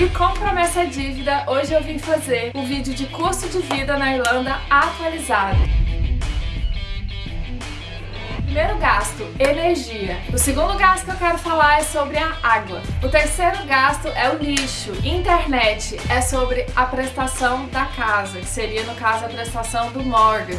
E com promessa dívida, hoje eu vim fazer o vídeo de custo de vida na Irlanda atualizado. Primeiro gasto, energia. O segundo gasto que eu quero falar é sobre a água. O terceiro gasto é o lixo. Internet é sobre a prestação da casa, que seria no caso a prestação do mortgage.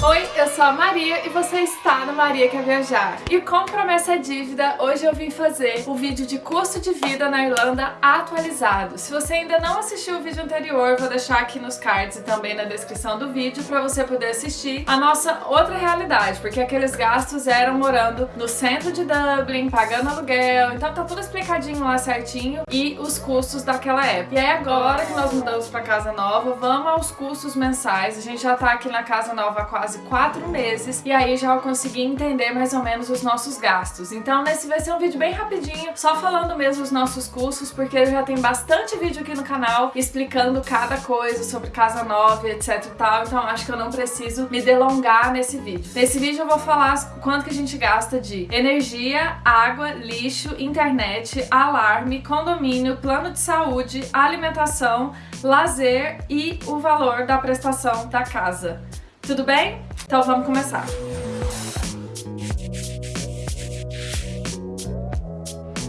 Oi, eu sou a Maria e você está no Maria Quer Viajar. E com promessa dívida, hoje eu vim fazer o vídeo de custo de vida na Irlanda atualizado. Se você ainda não assistiu o vídeo anterior, vou deixar aqui nos cards e também na descrição do vídeo para você poder assistir a nossa outra realidade, porque aqueles gastos eram morando no centro de Dublin, pagando aluguel, então tá tudo explicadinho lá certinho e os custos daquela época. E aí agora que nós mudamos para casa nova, vamos aos custos mensais. A gente já tá aqui na casa nova há quase quase quatro meses e aí já eu consegui entender mais ou menos os nossos gastos. Então nesse vai ser um vídeo bem rapidinho, só falando mesmo os nossos custos, porque já tem bastante vídeo aqui no canal explicando cada coisa sobre casa nova, etc e tal, então acho que eu não preciso me delongar nesse vídeo. Nesse vídeo eu vou falar quanto que a gente gasta de energia, água, lixo, internet, alarme, condomínio, plano de saúde, alimentação, lazer e o valor da prestação da casa. Tudo bem? Então vamos começar.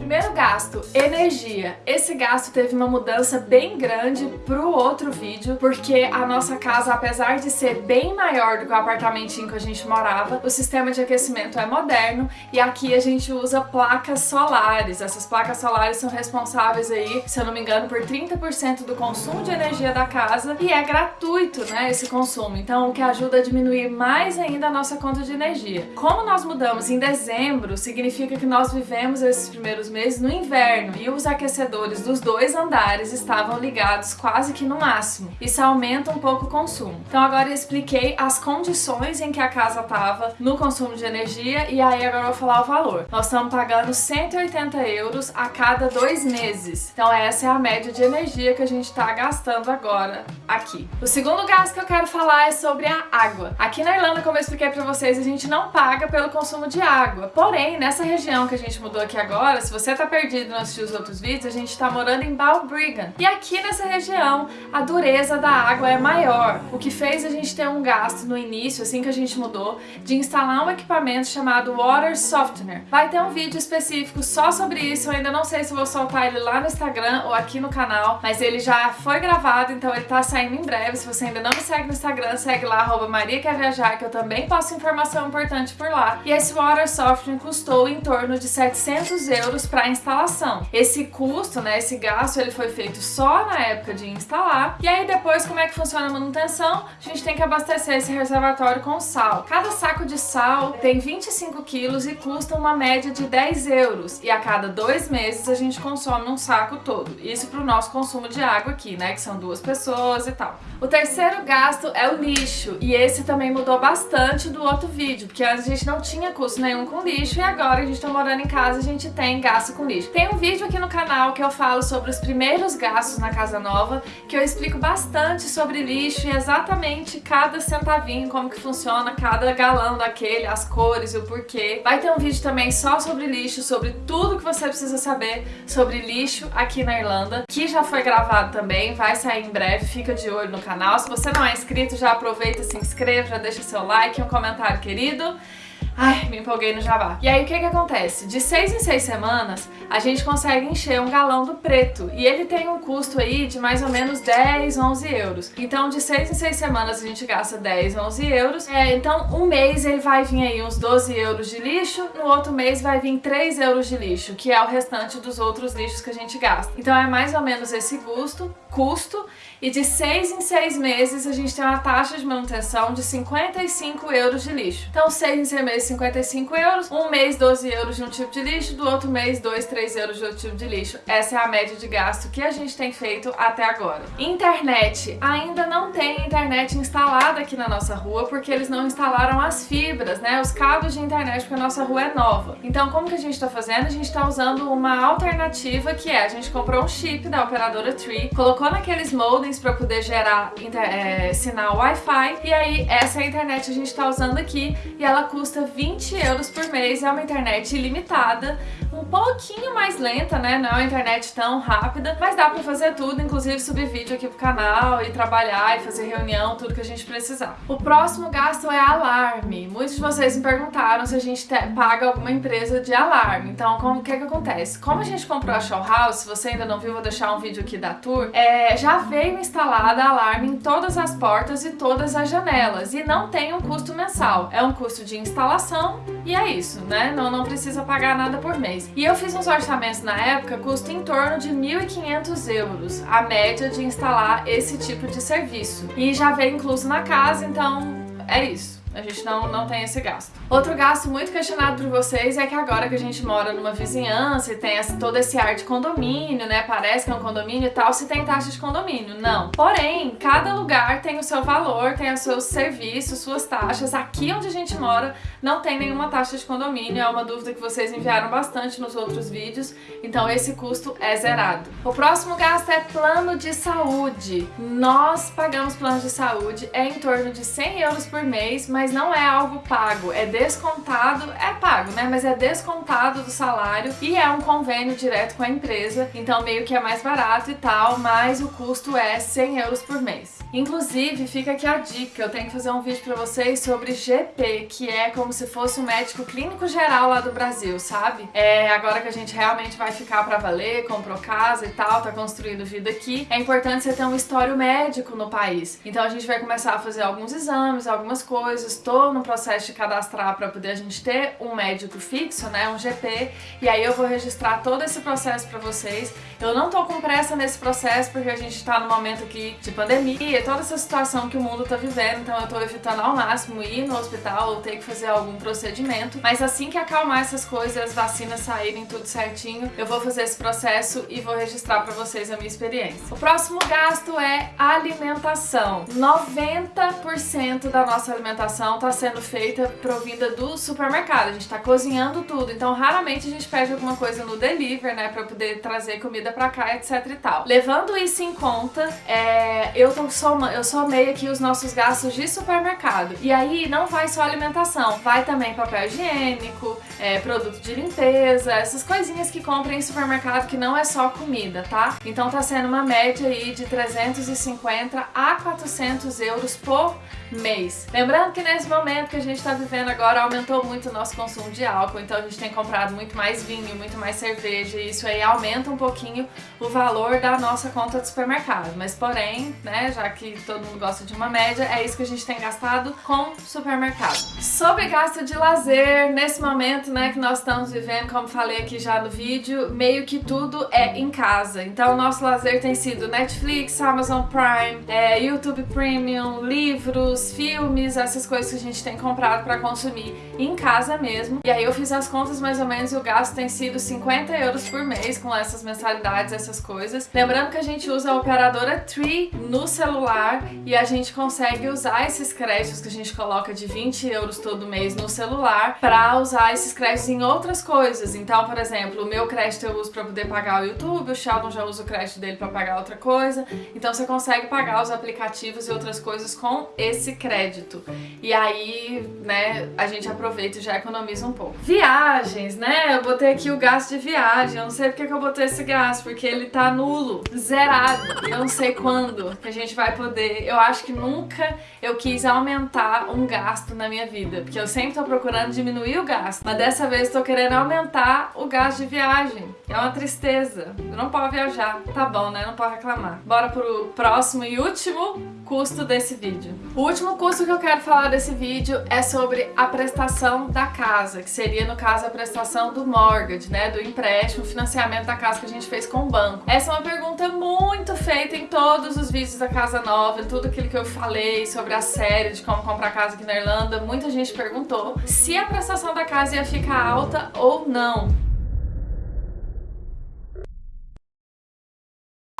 Primeiro gasto, energia. Esse gasto teve uma mudança bem grande pro outro vídeo, porque a nossa casa, apesar de ser bem maior do que o apartamentinho que a gente morava, o sistema de aquecimento é moderno e aqui a gente usa placas solares. Essas placas solares são responsáveis aí, se eu não me engano, por 30% do consumo de energia da casa e é gratuito, né, esse consumo. Então, o que ajuda a diminuir mais ainda a nossa conta de energia. Como nós mudamos em dezembro, significa que nós vivemos esses primeiros meses meses no inverno e os aquecedores dos dois andares estavam ligados quase que no máximo. Isso aumenta um pouco o consumo. Então agora eu expliquei as condições em que a casa estava no consumo de energia e aí agora eu vou falar o valor. Nós estamos pagando 180 euros a cada dois meses. Então essa é a média de energia que a gente está gastando agora aqui. O segundo gasto que eu quero falar é sobre a água. Aqui na Irlanda, como eu expliquei para vocês, a gente não paga pelo consumo de água. Porém, nessa região que a gente mudou aqui agora, se você você tá perdido e não assistiu os outros vídeos, a gente tá morando em Balbriggan. E aqui nessa região, a dureza da água é maior, o que fez a gente ter um gasto no início, assim que a gente mudou, de instalar um equipamento chamado Water Softener. Vai ter um vídeo específico só sobre isso, eu ainda não sei se vou soltar ele lá no Instagram ou aqui no canal, mas ele já foi gravado, então ele tá saindo em breve. Se você ainda não me segue no Instagram, segue lá, arroba Maria Quer Viajar, que eu também posto informação importante por lá. E esse Water Softener custou em torno de 700 euros pra para instalação. Esse custo, né, esse gasto, ele foi feito só na época de instalar. E aí depois, como é que funciona a manutenção? A gente tem que abastecer esse reservatório com sal. Cada saco de sal tem 25 quilos e custa uma média de 10 euros. E a cada dois meses a gente consome um saco todo. Isso para o nosso consumo de água aqui, né, que são duas pessoas e tal. O terceiro gasto é o lixo. E esse também mudou bastante do outro vídeo, porque antes a gente não tinha custo nenhum com lixo e agora a gente tá morando em casa, a gente tem gasto com lixo. Tem um vídeo aqui no canal que eu falo sobre os primeiros gastos na casa nova, que eu explico bastante sobre lixo e exatamente cada centavinho, como que funciona cada galão daquele, as cores e o porquê. Vai ter um vídeo também só sobre lixo, sobre tudo que você precisa saber sobre lixo aqui na Irlanda, que já foi gravado também, vai sair em breve, fica de olho no canal. Se você não é inscrito, já aproveita, se inscreva, já deixa seu like um comentário querido. Ai, me empolguei no jabá. E aí o que que acontece? De seis em seis semanas, a gente consegue encher um galão do preto. E ele tem um custo aí de mais ou menos 10, 11 euros. Então de seis em seis semanas a gente gasta 10, 11 euros. É, então um mês ele vai vir aí uns 12 euros de lixo, no outro mês vai vir 3 euros de lixo, que é o restante dos outros lixos que a gente gasta. Então é mais ou menos esse custo, custo e de seis em seis meses a gente tem uma taxa de manutenção de 55 euros de lixo. Então seis em seis meses 55 euros, um mês 12 euros de um tipo de lixo, do outro mês 2, 3 euros de outro tipo de lixo. Essa é a média de gasto que a gente tem feito até agora. Internet. Ainda não tem internet instalada aqui na nossa rua porque eles não instalaram as fibras, né, os cabos de internet porque a nossa rua é nova. Então como que a gente está fazendo? A gente está usando uma alternativa que é, a gente comprou um chip da operadora Tree, colocou naqueles modems para poder gerar é, sinal Wi-Fi. E aí, essa é a internet a gente está usando aqui e ela custa 20 euros por mês. É uma internet ilimitada, um pouquinho mais lenta, né? Não é uma internet tão rápida, mas dá pra fazer tudo, inclusive subir vídeo aqui pro canal e trabalhar e fazer reunião, tudo que a gente precisar. O próximo gasto é alarme. Muitos de vocês me perguntaram se a gente paga alguma empresa de alarme. Então, como que é que acontece? Como a gente comprou a Show House, se você ainda não viu, vou deixar um vídeo aqui da tour, é, já veio instalada alarme em todas as portas e todas as janelas e não tem um custo mensal. É um custo de instalação e é isso, né? Não, não precisa pagar nada por mês. E eu fiz uns orçamentos na época, custa em torno de 1.500 euros a média de instalar esse tipo de serviço. E já veio incluso na casa, então é isso. A gente não, não tem esse gasto. Outro gasto muito questionado por vocês é que agora que a gente mora numa vizinhança e tem essa, todo esse ar de condomínio, né? Parece que é um condomínio e tal, se tem taxa de condomínio. Não. Porém, cada lugar tem o seu valor, tem os seus serviços, suas taxas. Aqui onde a gente mora não tem nenhuma taxa de condomínio. É uma dúvida que vocês enviaram bastante nos outros vídeos. Então esse custo é zerado. O próximo gasto é plano de saúde. Nós pagamos plano de saúde, é em torno de 100 euros por mês, mas mas não é algo pago, é descontado, é pago, né? Mas é descontado do salário e é um convênio direto com a empresa, então meio que é mais barato e tal, mas o custo é 100 euros por mês. Inclusive, fica aqui a dica, eu tenho que fazer um vídeo pra vocês sobre GP, que é como se fosse um médico clínico geral lá do Brasil, sabe? É, agora que a gente realmente vai ficar pra valer, comprou casa e tal, tá construindo vida aqui, é importante você ter um histórico médico no país. Então a gente vai começar a fazer alguns exames, algumas coisas, estou no processo de cadastrar para poder a gente ter um médico fixo, né, um GP, e aí eu vou registrar todo esse processo para vocês. Eu não tô com pressa nesse processo porque a gente tá no momento aqui de pandemia, toda essa situação que o mundo tá vivendo, então eu tô evitando ao máximo ir no hospital ou ter que fazer algum procedimento, mas assim que acalmar essas coisas, as vacinas saírem tudo certinho, eu vou fazer esse processo e vou registrar para vocês a minha experiência. O próximo gasto é alimentação. 90% da nossa alimentação alimentação está sendo feita provinda do supermercado. A gente está cozinhando tudo, então raramente a gente pede alguma coisa no delivery, né, para poder trazer comida para cá, etc e tal. Levando isso em conta, é, eu, tô soma, eu somei aqui os nossos gastos de supermercado. E aí não vai só alimentação, vai também papel higiênico, é, produto de limpeza, essas coisinhas que compram em supermercado que não é só comida, tá? Então tá sendo uma média aí de 350 a 400 euros por mês. Lembrando que nesse momento que a gente está vivendo agora aumentou muito o nosso consumo de álcool, então a gente tem comprado muito mais vinho, muito mais cerveja e isso aí aumenta um pouquinho o valor da nossa conta de supermercado. Mas porém, né, já que todo mundo gosta de uma média, é isso que a gente tem gastado com supermercado. Sobre gasto de lazer, nesse momento, né, que nós estamos vivendo, como falei aqui já no vídeo, meio que tudo é em casa. Então o nosso lazer tem sido Netflix, Amazon Prime, é, YouTube Premium, livros, filmes, essas coisas que a gente tem comprado para consumir em casa mesmo. E aí eu fiz as contas mais ou menos e o gasto tem sido 50 euros por mês com essas mensalidades, essas coisas. Lembrando que a gente usa a operadora Tree no celular e a gente consegue usar esses créditos que a gente coloca de 20 euros todo mês no celular para usar esses créditos em outras coisas. Então, por exemplo, o meu crédito eu uso para poder pagar o YouTube, o Sheldon já usa o crédito dele para pagar outra coisa. Então você consegue pagar os aplicativos e outras coisas com esse crédito. E aí, né, a gente aproveita e já economiza um pouco. Viagens, né? Eu botei aqui o gasto de viagem. Eu não sei porque que eu botei esse gasto, porque ele tá nulo, zerado. Eu não sei quando que a gente vai poder. Eu acho que nunca eu quis aumentar um gasto na minha vida, porque eu sempre tô procurando diminuir o gasto. Mas dessa vez tô querendo aumentar o gasto de viagem. É uma tristeza. Eu não posso viajar. Tá bom, né? Não pode reclamar. Bora pro próximo e último custo desse vídeo. O último custo que eu quero falar desse vídeo é sobre a prestação da casa, que seria, no caso, a prestação do mortgage, né, do empréstimo, financiamento da casa que a gente fez com o banco. Essa é uma pergunta muito feita em todos os vídeos da Casa Nova, tudo aquilo que eu falei sobre a série de como comprar casa aqui na Irlanda, muita gente perguntou se a prestação da casa ia ficar alta ou não.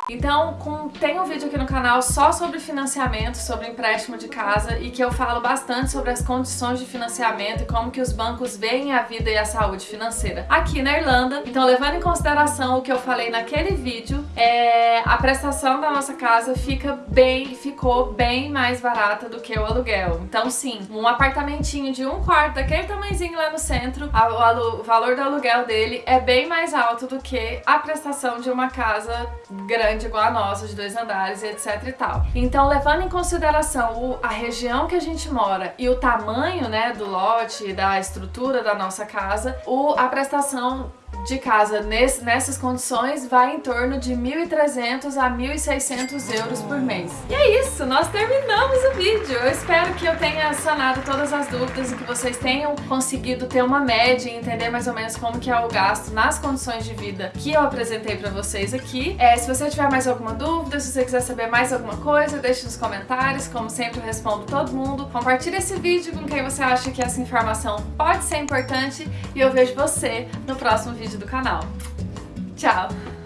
Então, com, tem um vídeo aqui no canal só sobre financiamento, sobre empréstimo de casa e que eu falo bastante sobre as condições de financiamento e como que os bancos veem a vida e a saúde financeira aqui na Irlanda. Então, levando em consideração o que eu falei naquele vídeo, é, a prestação da nossa casa fica bem, ficou bem mais barata do que o aluguel. Então, sim, um apartamentinho de um quarto, daquele tamanhozinho lá no centro, a, o, o valor do aluguel dele é bem mais alto do que a prestação de uma casa grande igual a nossa, de dois andares etc e tal. Então, levando em consideração o, a região que a gente mora e o tamanho, né, do lote, da estrutura da nossa casa, o, a prestação de casa nesse, nessas condições vai em torno de 1.300 a 1.600 euros por mês. E é isso, nós terminamos o vídeo. Eu espero que eu tenha sanado todas as dúvidas e que vocês tenham conseguido ter uma média e entender mais ou menos como que é o gasto nas condições de vida que eu apresentei pra vocês aqui. É, se você tiver mais alguma dúvida, se você quiser saber mais alguma coisa, deixe nos comentários. Como sempre, eu respondo todo mundo. Compartilhe esse vídeo com quem você acha que essa informação pode ser importante e eu vejo você no próximo vídeo do canal. Tchau!